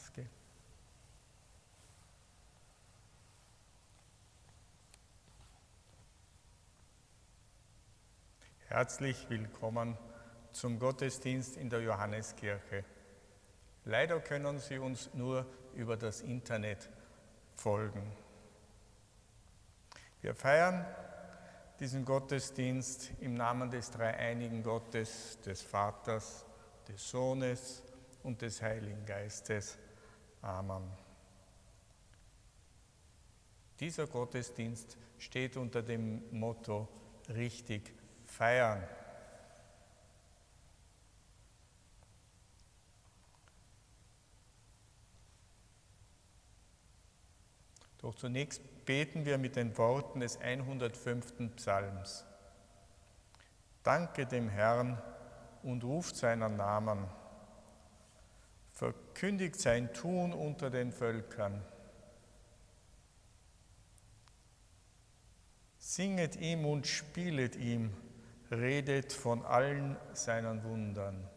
Maske. Herzlich willkommen zum Gottesdienst in der Johanneskirche. Leider können Sie uns nur über das Internet folgen. Wir feiern diesen Gottesdienst im Namen des dreieinigen Gottes, des Vaters, des Sohnes und des Heiligen Geistes. Amen. Dieser Gottesdienst steht unter dem Motto richtig feiern. Doch zunächst beten wir mit den Worten des 105. Psalms. Danke dem Herrn und ruft seinen Namen. Verkündigt sein Tun unter den Völkern. Singet ihm und spielet ihm redet von allen seinen Wundern.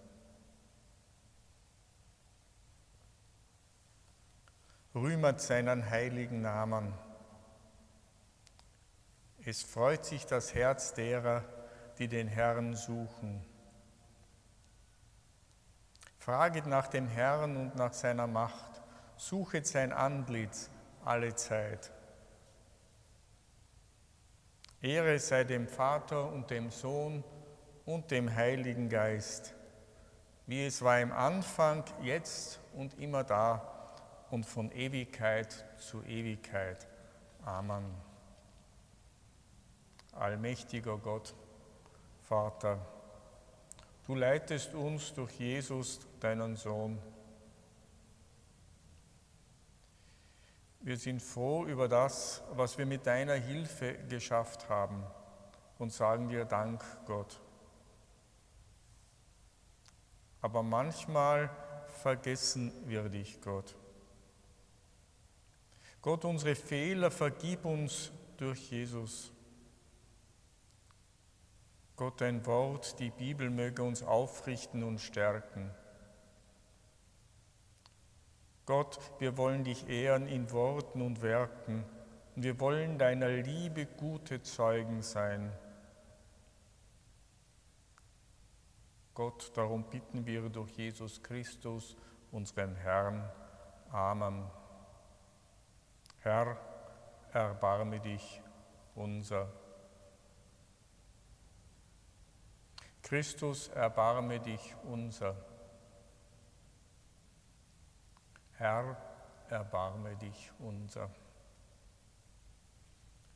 Rühmert seinen heiligen Namen. Es freut sich das Herz derer, die den Herrn suchen. Fraget nach dem Herrn und nach seiner Macht, suchet sein Antlitz alle Zeit. Ehre sei dem Vater und dem Sohn und dem Heiligen Geist, wie es war im Anfang, jetzt und immer da und von Ewigkeit zu Ewigkeit. Amen. Allmächtiger Gott, Vater, du leitest uns durch Jesus, deinen Sohn, Wir sind froh über das, was wir mit deiner Hilfe geschafft haben und sagen dir Dank, Gott. Aber manchmal vergessen wir dich, Gott. Gott, unsere Fehler vergib uns durch Jesus. Gott, dein Wort, die Bibel möge uns aufrichten und stärken. Gott, wir wollen dich ehren in Worten und Werken wir wollen deiner Liebe gute Zeugen sein. Gott, darum bitten wir durch Jesus Christus, unseren Herrn. Amen. Herr, erbarme dich unser. Christus, erbarme dich unser. Herr, erbarme dich unser.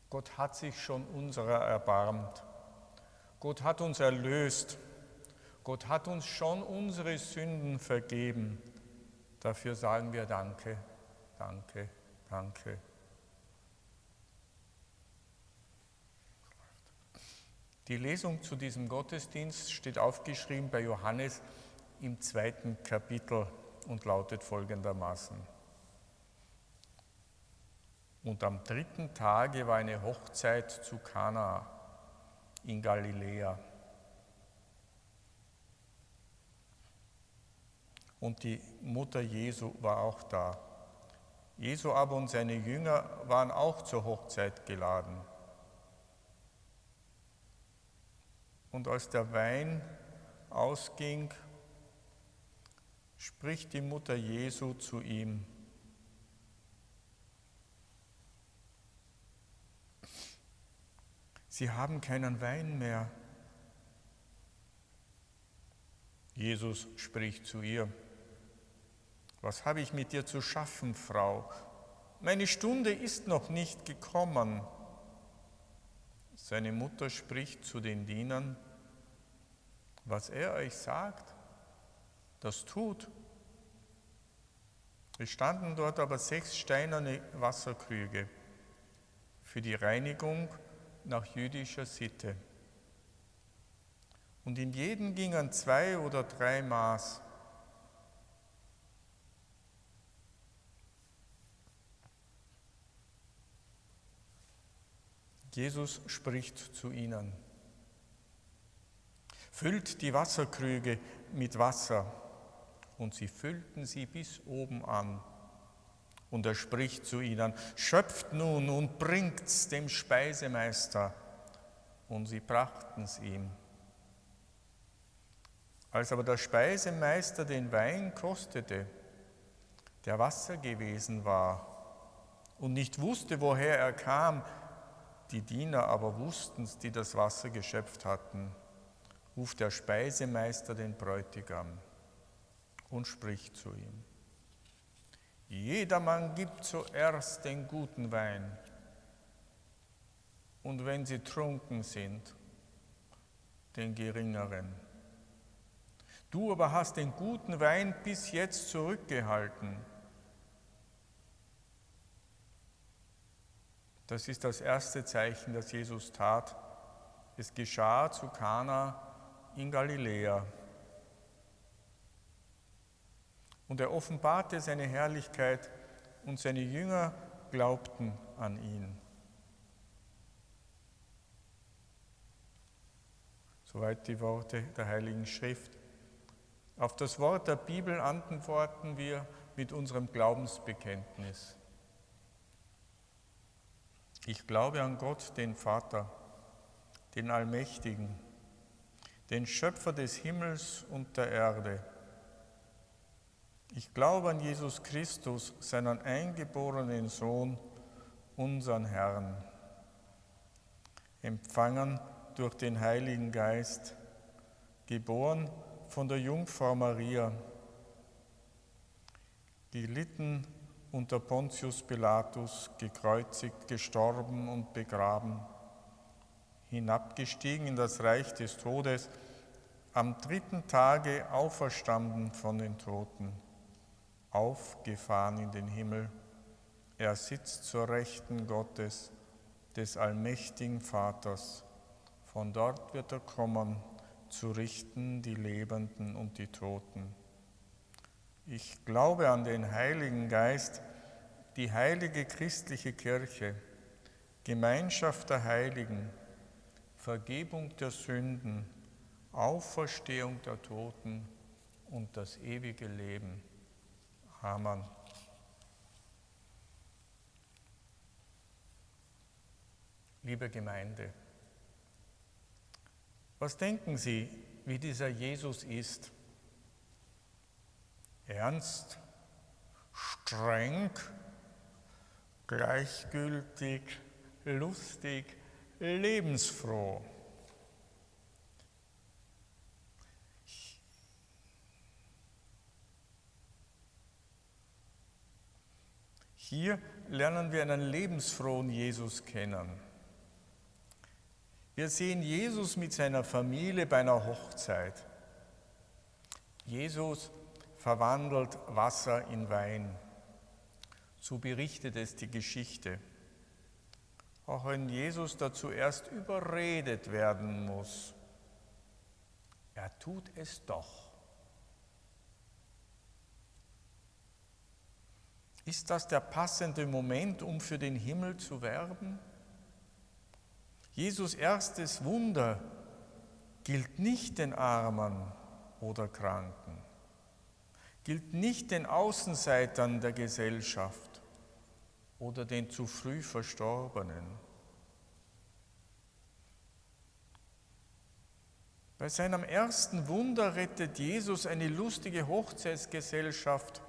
Gott hat sich schon unserer erbarmt. Gott hat uns erlöst. Gott hat uns schon unsere Sünden vergeben. Dafür sagen wir Danke, Danke, Danke. Die Lesung zu diesem Gottesdienst steht aufgeschrieben bei Johannes im zweiten Kapitel und lautet folgendermaßen. Und am dritten Tage war eine Hochzeit zu Kana in Galiläa. Und die Mutter Jesu war auch da. Jesu aber und seine Jünger waren auch zur Hochzeit geladen. Und als der Wein ausging, spricht die Mutter Jesu zu ihm. Sie haben keinen Wein mehr. Jesus spricht zu ihr. Was habe ich mit dir zu schaffen, Frau? Meine Stunde ist noch nicht gekommen. Seine Mutter spricht zu den Dienern, was er euch sagt, das tut. Es standen dort aber sechs steinerne Wasserkrüge für die Reinigung nach jüdischer Sitte. Und in jeden gingen zwei oder drei Maß. Jesus spricht zu ihnen. Füllt die Wasserkrüge mit Wasser und sie füllten sie bis oben an. Und er spricht zu ihnen, schöpft nun und bringt's dem Speisemeister. Und sie brachten's ihm. Als aber der Speisemeister den Wein kostete, der Wasser gewesen war, und nicht wusste, woher er kam, die Diener aber wussten's, die das Wasser geschöpft hatten, ruft der Speisemeister den Bräutigam und spricht zu ihm. Jedermann gibt zuerst den guten Wein und wenn sie trunken sind, den geringeren. Du aber hast den guten Wein bis jetzt zurückgehalten. Das ist das erste Zeichen, das Jesus tat. Es geschah zu Kana in Galiläa. Und er offenbarte seine Herrlichkeit und seine Jünger glaubten an ihn. Soweit die Worte der Heiligen Schrift. Auf das Wort der Bibel antworten wir mit unserem Glaubensbekenntnis. Ich glaube an Gott, den Vater, den Allmächtigen, den Schöpfer des Himmels und der Erde. Ich glaube an Jesus Christus, seinen eingeborenen Sohn, unseren Herrn, empfangen durch den Heiligen Geist, geboren von der Jungfrau Maria, gelitten unter Pontius Pilatus, gekreuzigt, gestorben und begraben, hinabgestiegen in das Reich des Todes, am dritten Tage auferstanden von den Toten aufgefahren in den Himmel. Er sitzt zur Rechten Gottes, des allmächtigen Vaters. Von dort wird er kommen, zu richten die Lebenden und die Toten. Ich glaube an den Heiligen Geist, die heilige christliche Kirche, Gemeinschaft der Heiligen, Vergebung der Sünden, Auferstehung der Toten und das ewige Leben. Amen. Liebe Gemeinde, was denken Sie, wie dieser Jesus ist? Ernst, streng, gleichgültig, lustig, lebensfroh. Hier lernen wir einen lebensfrohen Jesus kennen. Wir sehen Jesus mit seiner Familie bei einer Hochzeit. Jesus verwandelt Wasser in Wein. So berichtet es die Geschichte. Auch wenn Jesus dazu erst überredet werden muss, er tut es doch. Ist das der passende Moment, um für den Himmel zu werben? Jesus erstes Wunder gilt nicht den Armen oder Kranken, gilt nicht den Außenseitern der Gesellschaft oder den zu früh Verstorbenen. Bei seinem ersten Wunder rettet Jesus eine lustige Hochzeitsgesellschaft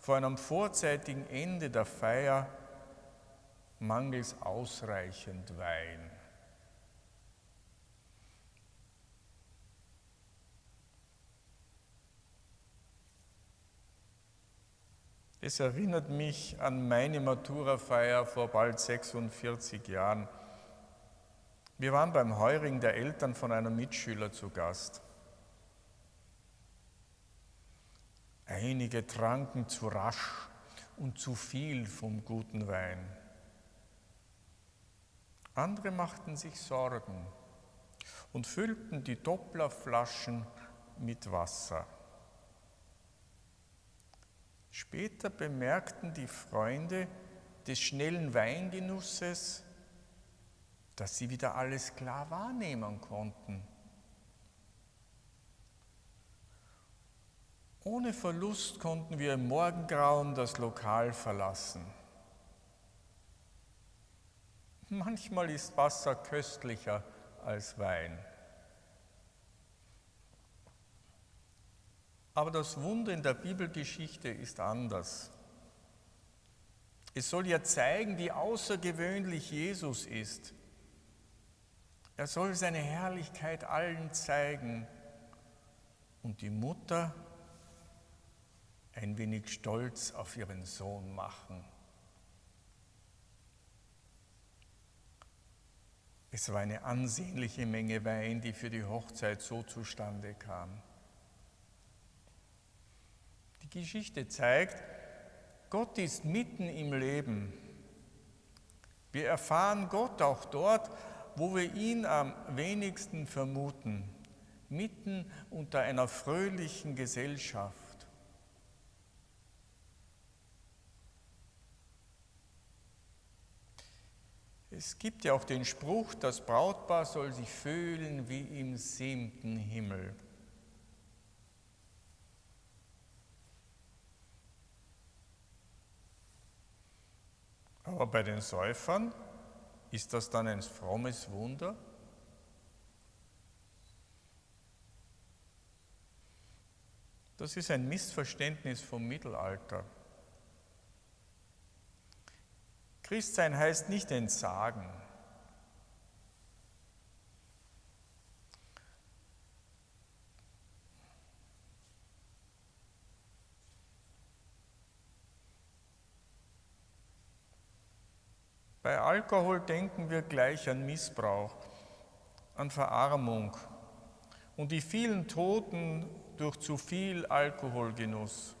vor einem vorzeitigen Ende der Feier mangels ausreichend Wein. Es erinnert mich an meine Maturafeier vor bald 46 Jahren. Wir waren beim Heuring der Eltern von einem Mitschüler zu Gast. Einige tranken zu rasch und zu viel vom guten Wein. Andere machten sich Sorgen und füllten die Dopplerflaschen mit Wasser. Später bemerkten die Freunde des schnellen Weingenusses, dass sie wieder alles klar wahrnehmen konnten Ohne Verlust konnten wir im Morgengrauen das Lokal verlassen. Manchmal ist Wasser köstlicher als Wein. Aber das Wunder in der Bibelgeschichte ist anders. Es soll ja zeigen, wie außergewöhnlich Jesus ist. Er soll seine Herrlichkeit allen zeigen und die Mutter ein wenig stolz auf ihren Sohn machen. Es war eine ansehnliche Menge Wein, die für die Hochzeit so zustande kam. Geschichte zeigt, Gott ist mitten im Leben. Wir erfahren Gott auch dort, wo wir ihn am wenigsten vermuten, mitten unter einer fröhlichen Gesellschaft. Es gibt ja auch den Spruch, das Brautpaar soll sich fühlen wie im siebten Himmel. Aber bei den Säufern ist das dann ein frommes Wunder? Das ist ein Missverständnis vom Mittelalter. Christsein heißt nicht entsagen. Bei Alkohol denken wir gleich an Missbrauch, an Verarmung und die vielen Toten durch zu viel Alkoholgenuss.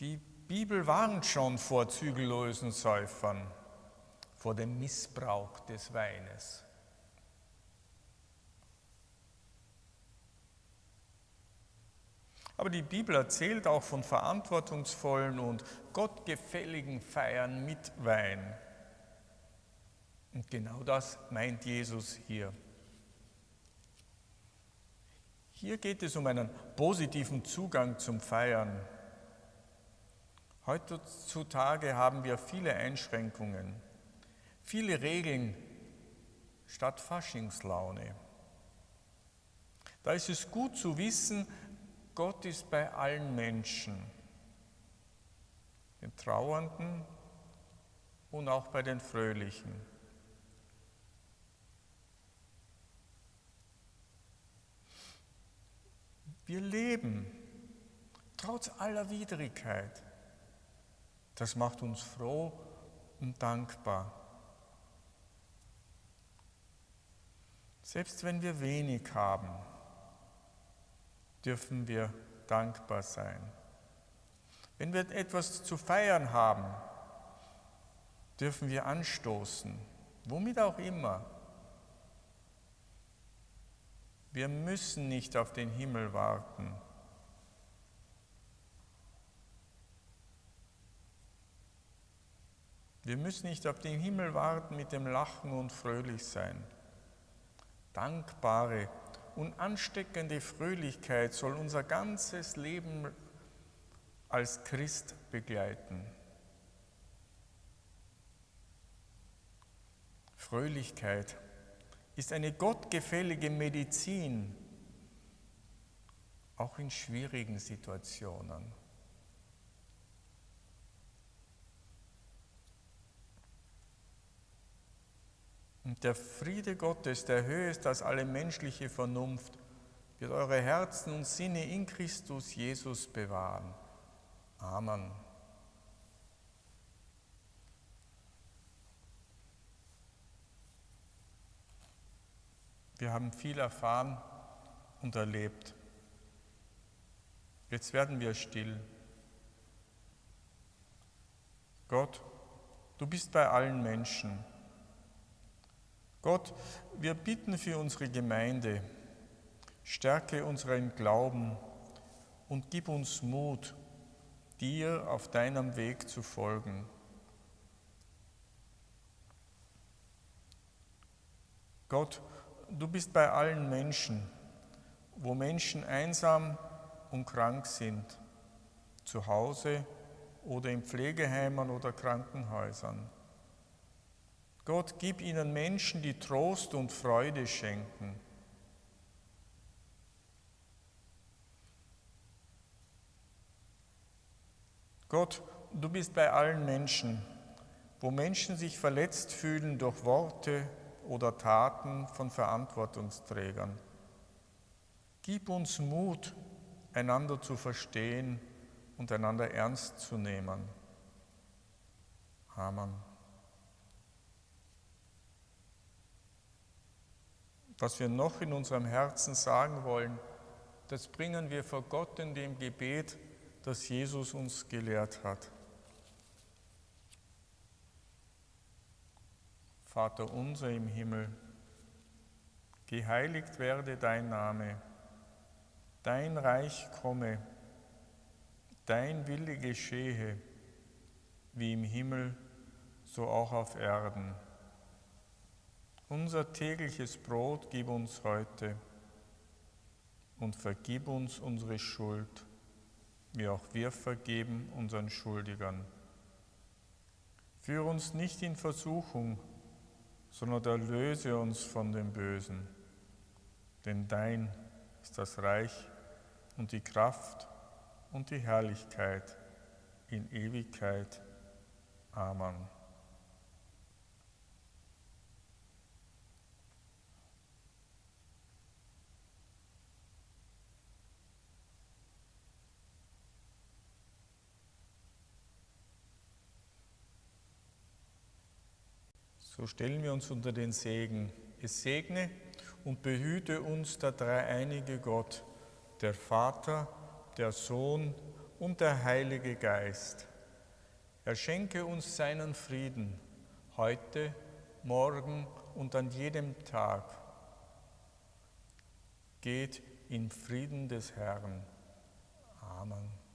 Die Bibel warnt schon vor zügellosen Säufern, vor dem Missbrauch des Weines. Aber die Bibel erzählt auch von verantwortungsvollen und gottgefälligen Feiern mit Wein. Und genau das meint Jesus hier. Hier geht es um einen positiven Zugang zum Feiern. Heutzutage haben wir viele Einschränkungen, viele Regeln statt Faschingslaune. Da ist es gut zu wissen, Gott ist bei allen Menschen, den Trauernden und auch bei den Fröhlichen. Wir leben trotz aller Widrigkeit. Das macht uns froh und dankbar. Selbst wenn wir wenig haben, dürfen wir dankbar sein. Wenn wir etwas zu feiern haben, dürfen wir anstoßen, womit auch immer. Wir müssen nicht auf den Himmel warten. Wir müssen nicht auf den Himmel warten mit dem Lachen und fröhlich sein. Dankbare und ansteckende Fröhlichkeit soll unser ganzes Leben als Christ begleiten. Fröhlichkeit ist eine gottgefällige Medizin, auch in schwierigen Situationen. Der Friede Gottes, der höher ist als alle menschliche Vernunft, wird eure Herzen und Sinne in Christus Jesus bewahren. Amen. Wir haben viel erfahren und erlebt. Jetzt werden wir still. Gott, du bist bei allen Menschen. Gott, wir bitten für unsere Gemeinde, stärke unseren Glauben und gib uns Mut, dir auf deinem Weg zu folgen. Gott, du bist bei allen Menschen, wo Menschen einsam und krank sind, zu Hause oder in Pflegeheimen oder Krankenhäusern. Gott, gib ihnen Menschen, die Trost und Freude schenken. Gott, du bist bei allen Menschen, wo Menschen sich verletzt fühlen durch Worte oder Taten von Verantwortungsträgern. Gib uns Mut, einander zu verstehen und einander ernst zu nehmen. Amen. Was wir noch in unserem Herzen sagen wollen, das bringen wir vor Gott in dem Gebet, das Jesus uns gelehrt hat. Vater unser im Himmel, geheiligt werde dein Name, dein Reich komme, dein Wille geschehe, wie im Himmel, so auch auf Erden. Unser tägliches Brot gib uns heute und vergib uns unsere Schuld, wie auch wir vergeben unseren Schuldigern. Führe uns nicht in Versuchung, sondern erlöse uns von dem Bösen. Denn dein ist das Reich und die Kraft und die Herrlichkeit in Ewigkeit. Amen. So stellen wir uns unter den Segen. Es segne und behüte uns der dreieinige Gott, der Vater, der Sohn und der Heilige Geist. Er schenke uns seinen Frieden heute, morgen und an jedem Tag. Geht in Frieden des Herrn. Amen.